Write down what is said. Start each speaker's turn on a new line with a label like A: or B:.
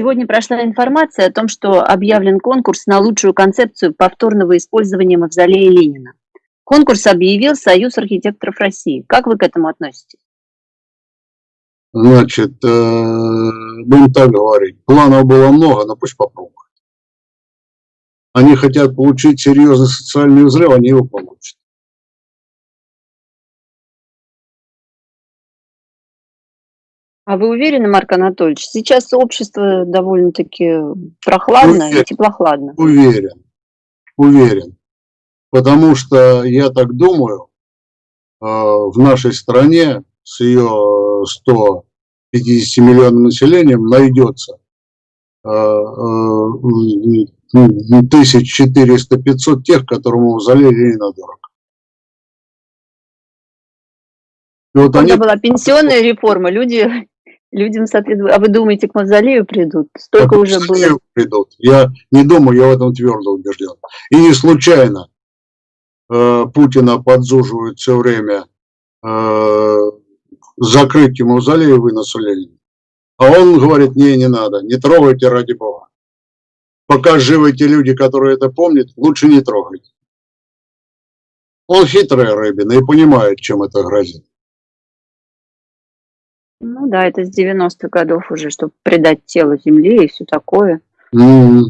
A: Сегодня прошла информация о том, что объявлен конкурс на лучшую концепцию повторного использования мавзолея Ленина. Конкурс объявил Союз архитекторов России. Как вы к этому относитесь?
B: Значит, э, будем так говорить, планов было много, но пусть попробуют. Они хотят получить серьезный социальный взрыв, они его получат.
A: А вы уверены, Марк Анатольевич? Сейчас общество довольно-таки прохладно уверен, и теплохладно.
B: Уверен, уверен. Потому что, я так думаю, э, в нашей стране с ее 150 миллионным населением найдется э, э, тысяч 400-500 тех, которым мавзолей Ленина дорог.
A: вот Когда они... была пенсионная реформа, люди людям соответственно. А вы думаете, к мавзолею придут? Столько а уже было.
B: придут. Я не думаю, я в этом твердо убежден. И не случайно э, Путина подзуживают все время э, закрытию мавзолея и выносу Ленина. А он говорит, не, не надо, не трогайте ради бога. Пока живы те люди, которые это помнят, лучше не трогайте. Он хитрый Рыбин и понимает, чем это грозит.
A: Ну да, это с 90-х годов уже, чтобы предать тело земле и все такое.
B: Mm.